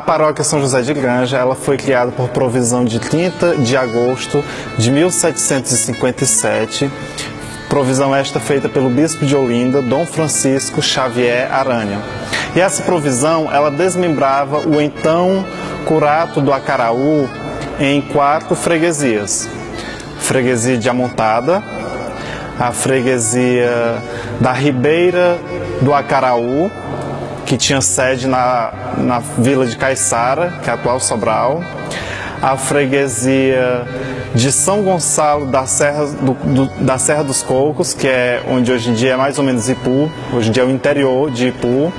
paróquia São José de Granja ela foi criada por provisão de 30 de agosto de 1757, provisão esta feita pelo bispo de Olinda, Dom Francisco Xavier Aranha. E essa provisão ela desmembrava o então curato do Acaraú em quatro freguesias. Freguesia de Amontada, a freguesia da Ribeira do Acaraú, que tinha sede na, na vila de Caiçara, que é a atual Sobral, a freguesia de São Gonçalo da Serra, do, do, da Serra dos Cocos, que é onde hoje em dia é mais ou menos Ipu, hoje em dia é o interior de Ipu,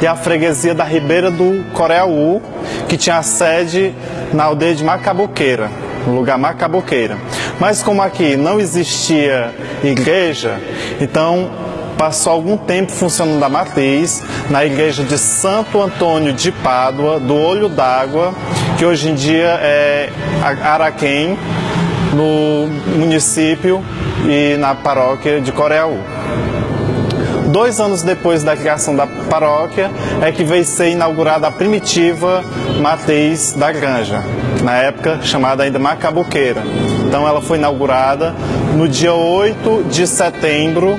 e a freguesia da Ribeira do Coreaú, que tinha sede na aldeia de Macaboqueira, no lugar Macaboqueira. Mas como aqui não existia igreja, então passou algum tempo funcionando a matriz na igreja de Santo Antônio de Pádua, do Olho d'Água, que hoje em dia é Araquém, no município e na paróquia de Coreaú. Dois anos depois da criação da paróquia é que veio ser inaugurada a primitiva matriz da granja, na época chamada ainda Macabuqueira. Então ela foi inaugurada no dia 8 de setembro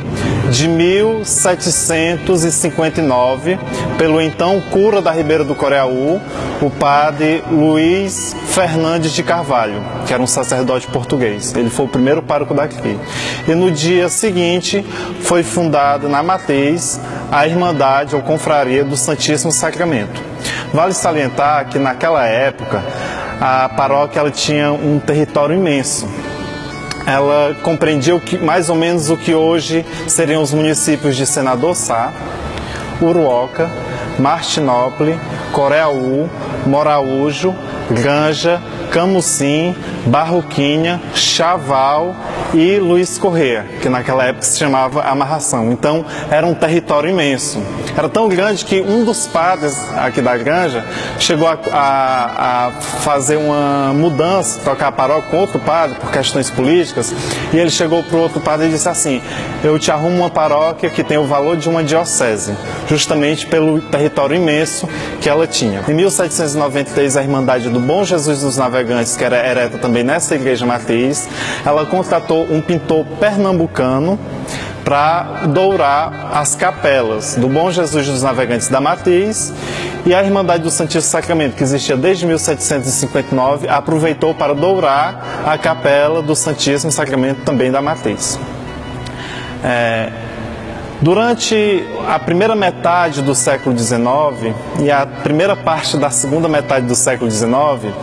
de 1759 pelo então cura da Ribeira do Coreaú, o padre Luiz Fernandes de Carvalho, que era um sacerdote português. Ele foi o primeiro pároco daqui. E no dia seguinte foi fundada na matriz a Irmandade ou Confraria do Santíssimo Sacramento. Vale salientar que naquela época a paróquia ela tinha um território imenso. Ela compreendia o que, mais ou menos o que hoje seriam os municípios de Senador Sá, Uruoca, Martinópolis, Coreaú, Moraújo, Granja, Camucim, Barroquinha, Chaval e Luiz Correia, que naquela época se chamava Amarração. Então era um território imenso. Era tão grande que um dos padres aqui da granja chegou a, a, a fazer uma mudança, trocar a paróquia com outro padre por questões políticas, e ele chegou para o outro padre e disse assim: Eu te arrumo uma paróquia que tem o valor de uma diocese, justamente pelo território imenso que ela tinha. Em 1793, a Irmandade do Bom Jesus dos Navegantes, que era ereta também nessa igreja matriz, ela contratou um pintor pernambucano para dourar as capelas do Bom Jesus dos Navegantes da Matriz e a Irmandade do Santíssimo Sacramento, que existia desde 1759, aproveitou para dourar a capela do Santíssimo Sacramento também da Matriz. É, Durante a primeira metade do século XIX e a primeira parte da segunda metade do século XIX,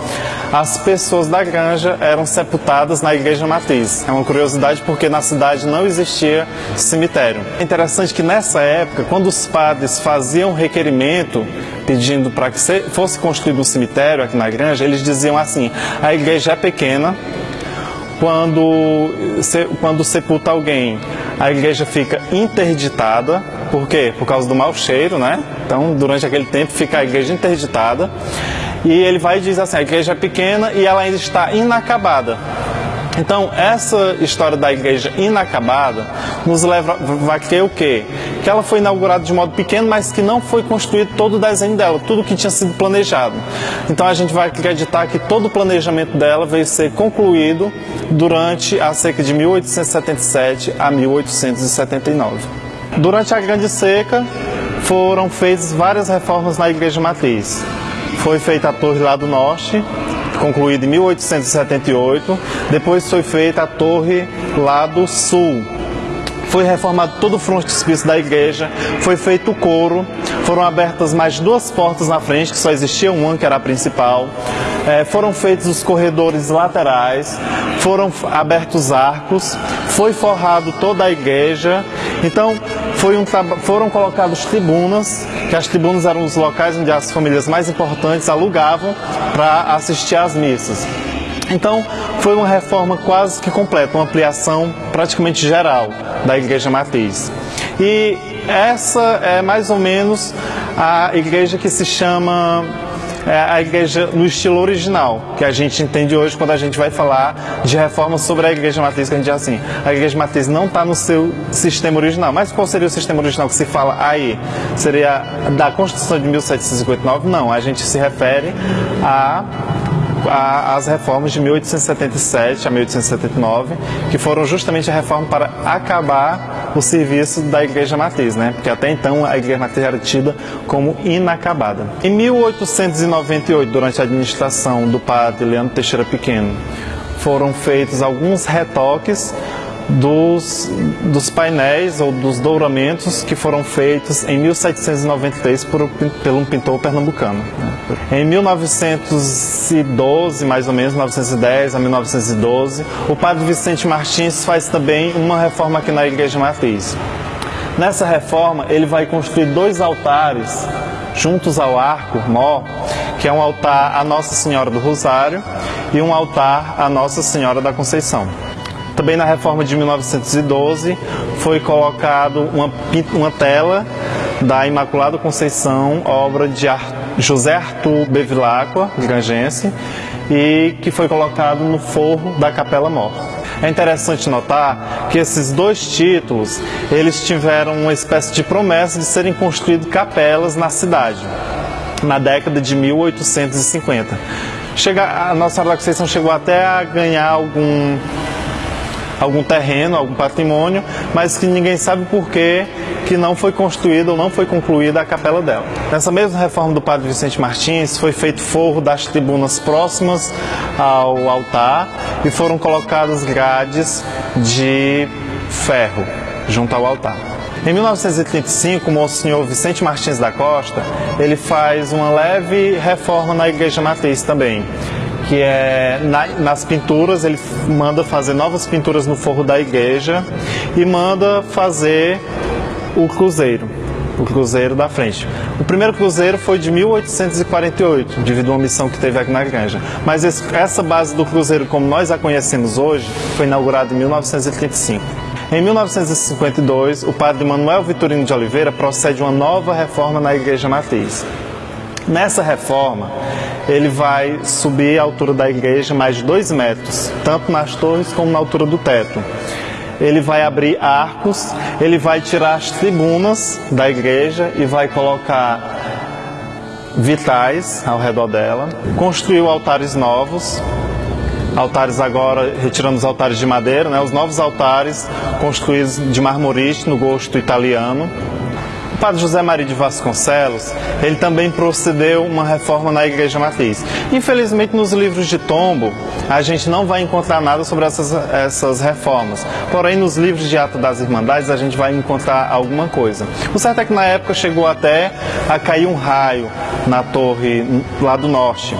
as pessoas da granja eram sepultadas na igreja matriz. É uma curiosidade porque na cidade não existia cemitério. É interessante que nessa época, quando os padres faziam requerimento pedindo para que fosse construído um cemitério aqui na granja, eles diziam assim: a igreja é pequena, quando, quando sepulta alguém, a igreja fica interditada. Por quê? Por causa do mau cheiro, né? Então, durante aquele tempo, fica a igreja interditada. E ele vai e diz assim: a igreja é pequena e ela ainda está inacabada. Então, essa história da igreja inacabada nos leva a crer o quê? Que ela foi inaugurada de modo pequeno, mas que não foi construído todo o desenho dela, tudo que tinha sido planejado. Então, a gente vai acreditar que todo o planejamento dela veio ser concluído durante a seca de 1877 a 1879. Durante a Grande Seca, foram feitas várias reformas na igreja matriz. Foi feita a torre lá do norte, concluída em 1878. Depois foi feita a torre lá do sul. Foi reformado todo o frontispício da igreja, foi feito o coro, foram abertas mais duas portas na frente, que só existia uma, que era a principal. É, foram feitos os corredores laterais, foram abertos arcos, foi forrado toda a igreja. Então, um, foram colocadas tribunas, que as tribunas eram os locais onde as famílias mais importantes alugavam para assistir às missas. Então, foi uma reforma quase que completa, uma ampliação praticamente geral da Igreja Matriz. E essa é mais ou menos a igreja que se chama é a igreja no estilo original, que a gente entende hoje quando a gente vai falar de reforma sobre a igreja matriz, que a gente diz assim, a igreja matriz não está no seu sistema original. Mas qual seria o sistema original que se fala aí? Seria da Constituição de 1759? Não, a gente se refere a as reformas de 1877 a 1879, que foram justamente a reforma para acabar o serviço da Igreja Matriz, né? porque até então a Igreja Matriz era tida como inacabada. Em 1898, durante a administração do padre Leandro Teixeira Pequeno, foram feitos alguns retoques dos, dos painéis ou dos douramentos que foram feitos em 1793 por, por um pintor pernambucano. Em 1912, mais ou menos, 1910 a 1912, o padre Vicente Martins faz também uma reforma aqui na Igreja Matriz. Nessa reforma, ele vai construir dois altares juntos ao arco mó, que é um altar à Nossa Senhora do Rosário e um altar à Nossa Senhora da Conceição. Também na reforma de 1912 foi colocado uma, uma tela da Imaculada Conceição, obra de José Arthur Bevilacqua, grangense, e que foi colocado no forro da Capela Mor. É interessante notar que esses dois títulos, eles tiveram uma espécie de promessa de serem construídas capelas na cidade, na década de 1850. Chega, a Nossa Senhora da Conceição chegou até a ganhar algum algum terreno, algum patrimônio, mas que ninguém sabe por que que não foi construída ou não foi concluída a capela dela. Nessa mesma reforma do padre Vicente Martins, foi feito forro das tribunas próximas ao altar e foram colocadas grades de ferro junto ao altar. Em 1935, o Monsenhor Vicente Martins da Costa, ele faz uma leve reforma na igreja matriz também que é na, nas pinturas, ele manda fazer novas pinturas no forro da igreja e manda fazer o cruzeiro, o cruzeiro da frente. O primeiro cruzeiro foi de 1848, devido a uma missão que teve aqui na igreja. Mas esse, essa base do cruzeiro, como nós a conhecemos hoje, foi inaugurada em 1935. Em 1952, o padre Manuel Vitorino de Oliveira procede uma nova reforma na Igreja Matriz. Nessa reforma, ele vai subir a altura da igreja mais de dois metros, tanto nas torres como na altura do teto. Ele vai abrir arcos, ele vai tirar as tribunas da igreja e vai colocar vitais ao redor dela. Construiu altares novos, altares agora, retirando os altares de madeira, né, os novos altares construídos de marmorite no gosto italiano padre José Maria de Vasconcelos, ele também procedeu uma reforma na Igreja Matriz. Infelizmente, nos livros de tombo, a gente não vai encontrar nada sobre essas, essas reformas. Porém, nos livros de Ato das Irmandades, a gente vai encontrar alguma coisa. O certo é que na época chegou até a cair um raio na torre lá do norte.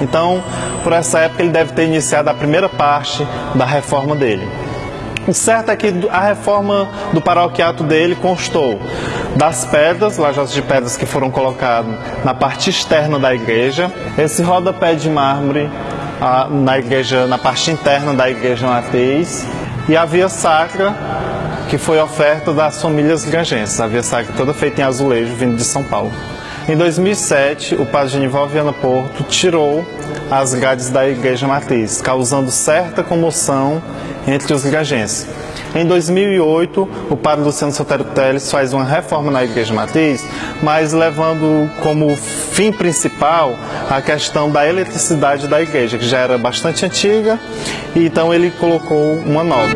Então, por essa época, ele deve ter iniciado a primeira parte da reforma dele. O certo é que a reforma do paroquiato dele constou das pedras, lajotas de pedras que foram colocadas na parte externa da igreja, esse rodapé de mármore a, na igreja, na parte interna da igreja matriz. E a via sacra que foi oferta das famílias grangenses, a via sacra toda feita em azulejo vindo de São Paulo. Em 2007, o padre Genival Viana Porto tirou as grades da igreja matriz, causando certa comoção entre os grangenses. Em 2008, o padre Luciano Sotero Teles faz uma reforma na igreja matriz, mas levando como fim principal a questão da eletricidade da igreja, que já era bastante antiga, e então ele colocou uma nova.